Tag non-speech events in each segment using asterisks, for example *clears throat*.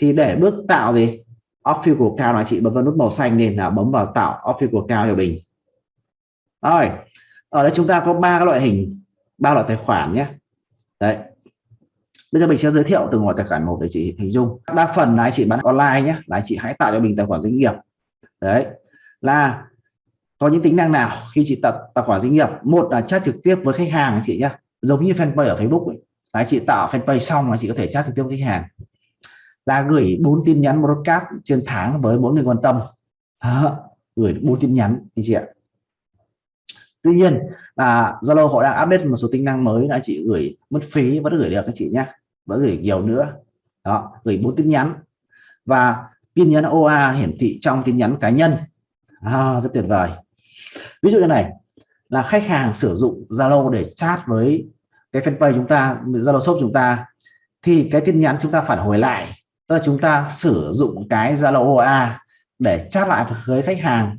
thì để bước tạo gì? Official cao là chị, bấm vào nút màu xanh nên là bấm vào tạo official cao cho mình rồi, ở đây chúng ta có ba cái loại hình, ba loại tài khoản nhé. Đấy. Bây giờ mình sẽ giới thiệu từng loại tài khoản một để chị hình dung. Đa phần là anh chị bán online nhé, là anh chị hãy tạo cho mình tài khoản doanh nghiệp. Đấy. Là, có những tính năng nào khi chị tạo tài khoản doanh nghiệp? Một là chat trực tiếp với khách hàng anh chị nhé, giống như fanpage ở Facebook ấy. Là chị tạo fanpage xong là chị có thể chat trực tiếp với khách hàng là gửi bốn tin nhắn broadcast trên tháng với mỗi người quan tâm. À, gửi bốn tin nhắn anh chị ạ. Tuy nhiên là Zalo họ đang update một số tính năng mới là chị gửi mất phí vẫn gửi được các chị nhé. Vẫn gửi nhiều nữa. Đó gửi bốn tin nhắn. Và tin nhắn OA hiển thị trong tin nhắn cá nhân. À, rất tuyệt vời. Ví dụ như này là khách hàng sử dụng Zalo để chat với cái fanpage chúng ta Zalo shop chúng ta thì cái tin nhắn chúng ta phản hồi lại tức là chúng ta sử dụng cái Zalo OA để chat lại với khách hàng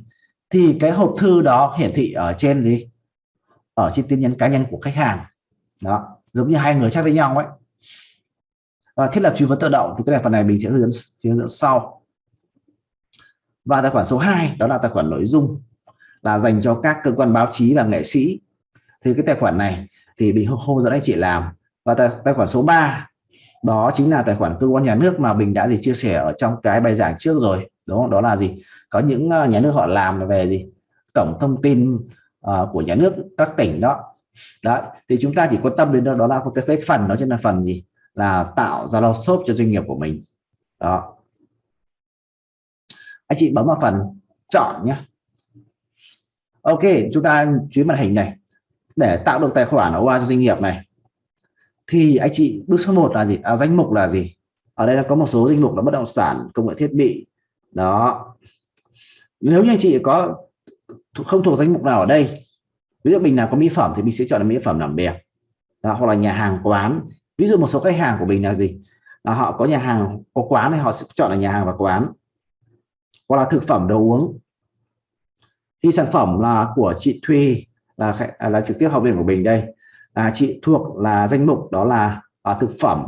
thì cái hộp thư đó hiển thị ở trên gì? Ở trên tin nhắn cá nhân của khách hàng. Đó giống như hai người chat với nhau ấy. Và thiết lập truy vấn tự động thì cái này phần này mình sẽ hướng dẫn hướng dẫn sau. Và tài khoản số 2 đó là tài khoản nội dung là dành cho các cơ quan báo chí và nghệ sĩ. Thì cái tài khoản này thì mình không dẫn anh chị làm. Và tài, tài khoản số 3 đó chính là tài khoản cơ quan nhà nước mà mình đã gì chia sẻ ở trong cái bài giảng trước rồi đúng không? đó là gì? Có những ờ, nhà nước họ làm về gì? Cổng thông tin uh, của nhà nước các tỉnh đó. Đấy thì chúng ta chỉ quan tâm đến đó, đó là cái, cái phần đó chính là phần gì? Là tạo ra lo shop cho doanh nghiệp của mình. Đó. Anh chị bấm vào phần chọn nhé ok chúng ta chú màn hình này. Để tạo được tài khoản OA cho doanh nghiệp này thì anh chị bước số 1 là gì? À, danh mục là gì? Ở đây là có một số danh mục là bất động sản công nghệ thiết bị. Đó. Nếu như anh chị có không thuộc danh mục nào ở đây ví dụ mình là có mỹ phẩm thì mình sẽ chọn là mỹ phẩm làm đẹp đó, hoặc là nhà hàng quán. Ví dụ một số khách hàng của mình là gì? Là họ có nhà hàng có quán thì họ sẽ chọn là nhà hàng và quán. Hoặc là thực phẩm đồ uống. Thì sản phẩm là của chị Thùy là à, là trực tiếp học viên của mình đây là chị thuộc là danh mục đó là à, thực phẩm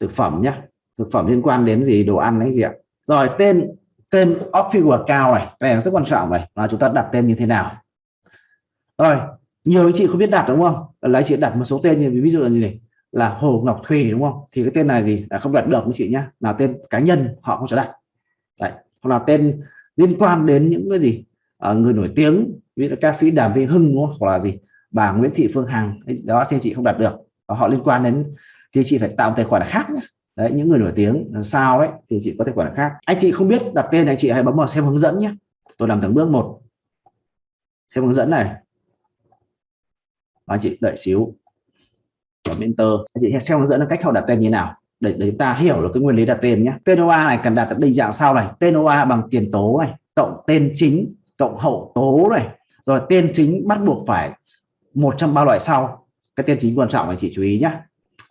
thực phẩm nhé thực phẩm liên quan đến gì đồ ăn đấy gì ạ. Rồi tên tên official cao này cái này rất quan trọng này là chúng ta đặt tên như thế nào. Rồi nhiều anh chị không biết đặt đúng không? Lấy chị đặt một số tên như ví dụ là gì này? Là Hồ Ngọc Thùy đúng không? Thì cái tên này gì? Là không đặt được anh chị nhé là tên cá nhân họ không cho đặt. Đấy. hoặc là tên liên quan đến những cái gì? À, người nổi tiếng ví dụ ca sĩ Đàm Vĩnh Hưng đúng không? hoặc là gì? Bà Nguyễn Thị Phương Hằng đó thì chị không đặt được. Và họ liên quan đến thì chị phải tạo một tài khoản khác nhé đấy những người nổi tiếng sao ấy thì chị có tài khoản khác. Anh chị không biết đặt tên này chị hãy bấm vào xem hướng dẫn nhé tôi làm từng bước một. Xem hướng dẫn này. Anh chị đợi xíu. Ở mentor anh chị xem hướng dẫn là cách họ đặt tên như nào để, để chúng ta hiểu được cái nguyên lý đặt tên nhé tên OA này cần đặt định dạng sau này. Tên OA bằng tiền tố này cộng tên chính cộng hậu tố này. Rồi tên chính bắt buộc phải một trong ba loại sau. Cái tên chính quan trọng anh chị chú ý nhé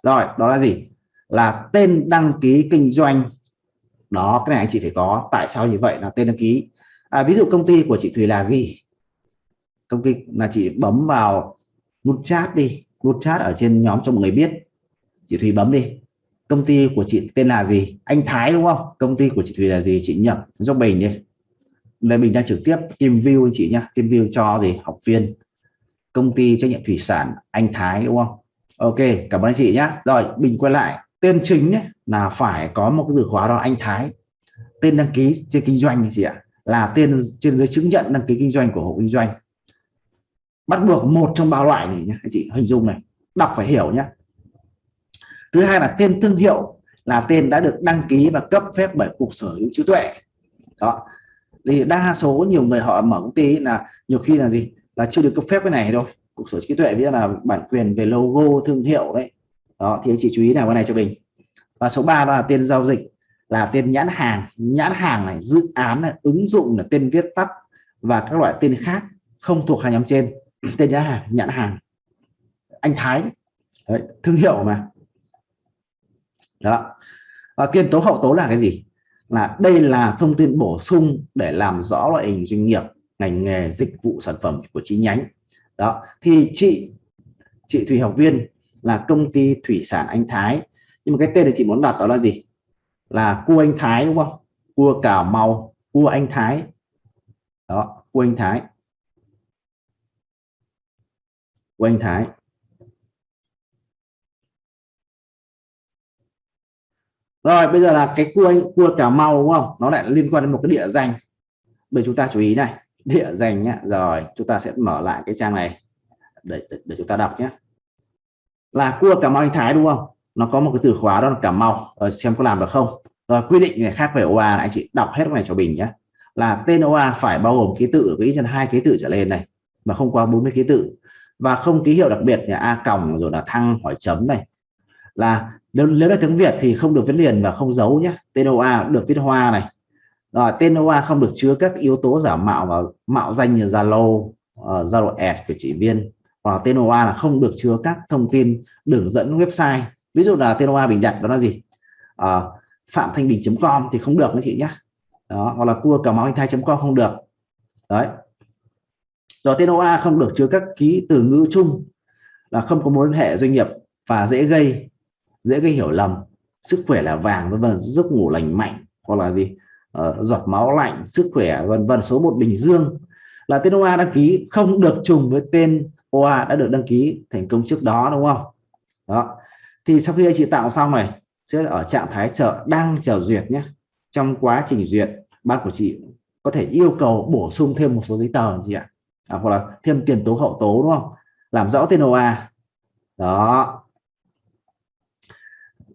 rồi đó là gì? Là tên đăng ký kinh doanh. Đó cái này anh chị phải có. Tại sao như vậy? Là tên đăng ký. À, ví dụ công ty của chị Thùy là gì? Công ty là chị bấm vào nút chat đi. Nút chat ở trên nhóm cho mọi người biết. Chị Thùy bấm đi. Công ty của chị tên là gì? Anh Thái đúng không? Công ty của chị Thùy là gì? Chị nhập cho mình đi. Đây mình đang trực tiếp team view anh chị nhá. Team view cho gì? Học viên công ty trách nhiệm thủy sản anh Thái đúng không? Ok cảm ơn anh chị nhé rồi mình quay lại. Tên chính ấy, là phải có một cái từ khóa đó anh Thái. Tên đăng ký trên kinh doanh chị ạ là tên trên giấy chứng nhận đăng ký kinh doanh của hộ kinh doanh. Bắt buộc một trong ba loại này nhé anh chị hình dung này đọc phải hiểu nhé thứ hai là tên thương hiệu là tên đã được đăng ký và cấp phép bởi cục sở hữu trí tuệ. Đó. Thì đa số nhiều người họ mở công ty là nhiều khi là gì? Là chưa được cấp phép cái này đâu cục sở hữu trí tuệ biết là bản quyền về logo thương hiệu đấy. Đó thì anh chị chú ý nào cái này cho mình. Và số 3 đó là tên giao dịch là tên nhãn hàng. Nhãn hàng này dự án này ứng dụng là tên viết tắt và các loại tên khác không thuộc hai nhóm trên. *clears throat* Tên nhãn hàng nhãn hàng. Anh Thái đấy, thương hiệu mà. Đó. Và kiên tố hậu tố là cái gì? Là đây là thông tin bổ sung để làm rõ loại hình doanh nghiệp ngành nghề dịch vụ sản phẩm của chi nhánh. Đó, thì chị chị Thủy học viên là công ty thủy sản Anh Thái. Nhưng mà cái tên này chị muốn đặt đó là gì? Là cua anh Thái, đúng không? Cua Cà Mau, cua anh Thái. Đó, cua anh Thái. Cua anh Thái. Rồi, bây giờ là cái cua cua Cà Mau, đúng không? Nó lại liên quan đến một cái địa danh. Bây chúng ta chú ý này địa danh nhá. Rồi chúng ta sẽ mở lại cái trang này để, để, để chúng ta đọc nhé là cua Cà Mau Thái đúng không? Nó có một cái từ khóa đó là Cà Mau. Rồi xem có làm được không? Rồi quy định này khác về OA anh chị đọc hết cái này cho mình nhé là tên OA phải bao gồm ký tự với chân hai ký tự trở lên này mà không qua 40 ký tự. Và không ký hiệu đặc biệt là a còng rồi là thăng hỏi chấm này. Là nếu, nếu là tiếng Việt thì không được viết liền và không giấu nhé tên OA được viết hoa này rồi tên OA không được chứa các yếu tố giả mạo và mạo danh như Zalo uh, Zalo ad của chị viên hoặc tên OA là không được chứa các thông tin đường dẫn website. Ví dụ là tên OA bình đặt đó là gì? Uh, phạm thanh bình.com thì không được các chị nhé đó hoặc là cua cà mau anh thai.com không được. Đấy. Rồi tên OA không được chứa các ký từ ngữ chung là không có mối liên hệ doanh nghiệp và dễ gây dễ gây hiểu lầm sức khỏe là vàng vân vân giấc ngủ lành mạnh hoặc là gì? Uh, giọt máu lạnh sức khỏe vân vân số một bình dương. Là tên OA đăng ký không được trùng với tên OA đã được đăng ký thành công trước đó đúng không? Đó. Thì sau khi anh chị tạo xong này sẽ ở trạng thái chờ đang chờ duyệt nhé. Trong quá trình duyệt bác của chị có thể yêu cầu bổ sung thêm một số giấy tờ gì ạ. À, hoặc là thêm tiền tố hậu tố đúng không? Làm rõ tên OA đó.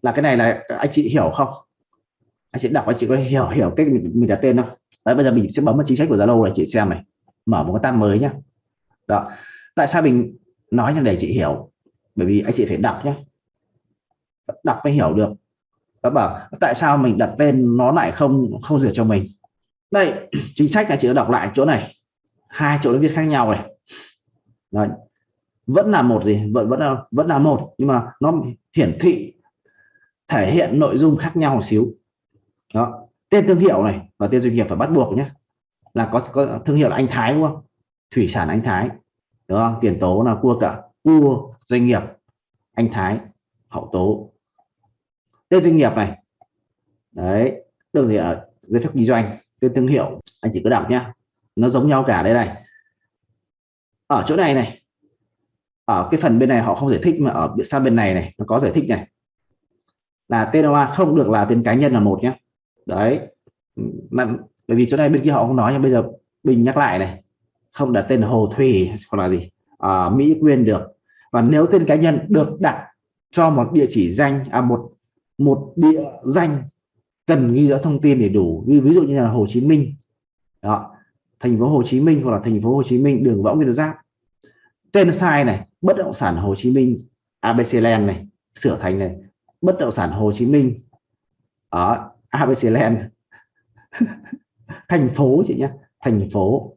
Là cái này là anh chị hiểu không? Anh sẽ đọc anh chị có hiểu hiểu cách mình, mình đặt tên không? Đấy bây giờ mình sẽ bấm vào chính sách của Zalo này chị xem này. Mở một cái tab mới nhá. Đó. Tại sao mình nói cho để chị hiểu? Bởi vì anh chị phải đọc nhé đọc mới hiểu được. Đó bảo tại sao mình đặt tên nó lại không không duyệt cho mình? Đây *clears throat* chính sách là chị đọc lại chỗ này. Hai chỗ nó viết khác nhau này. Đấy. vẫn là một gì? Vẫn vẫn là vẫn là một nhưng mà nó hiển thị thể hiện nội dung khác nhau một xíu đó. Tên thương hiệu này và tên doanh nghiệp phải bắt buộc nhé. Là có, có thương hiệu là anh Thái đúng không? Thủy sản anh Thái. Đúng không? Tiền tố là cua cả. Cua doanh nghiệp anh Thái hậu tố. Tên doanh nghiệp này. Đấy. Được thì ở giấy phép kinh doanh. Tên thương hiệu anh chỉ cứ đọc nhá. Nó giống nhau cả đây này. Ở chỗ này này. Ở cái phần bên này họ không giải thích mà ở sang bên này này nó có giải thích này. Là tên hoa không được là tên cá nhân là một nhé đấy. Bởi vì chỗ này bên kia họ không nói nhưng bây giờ bình nhắc lại này. Không đặt tên hồ thủy hoặc là gì. À, mỹ quyên được. Và nếu tên cá nhân được đặt cho một địa chỉ danh à một một địa danh cần ghi rõ thông tin để đủ. Ví, ví dụ như là Hồ Chí Minh. Đó. Thành phố Hồ Chí Minh hoặc là thành phố Hồ Chí Minh đường Võ Nguyên Giáp. Tên sai này bất động sản Hồ Chí Minh ABC Land này sửa thành này bất động sản Hồ Chí Minh. Đó. ABC Land. *laughs* Thành phố chị nhé thành phố.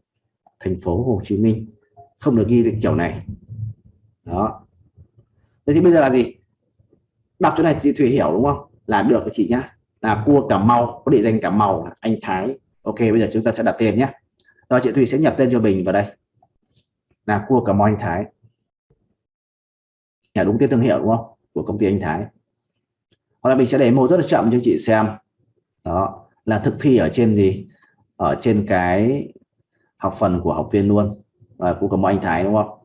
Thành phố Hồ Chí Minh. Không được ghi được kiểu này. Đó. Thế thì bây giờ là gì? Đọc chỗ này chị Thủy hiểu đúng không? Là được chị nhá. Là cua Cà Mau, có địa danh Cà Mau là anh Thái. Ok, bây giờ chúng ta sẽ đặt tên nhé rồi chị Thủy sẽ nhập tên cho mình vào đây. Là cua Cà Mau anh Thái. Là đúng tên thương hiệu đúng không? Của công ty anh Thái. Hoặc là mình sẽ để mô rất là chậm cho chị xem đó, là thực thi ở trên gì? Ở trên cái học phần của học viên luôn, và cũng có anh Thái, đúng không?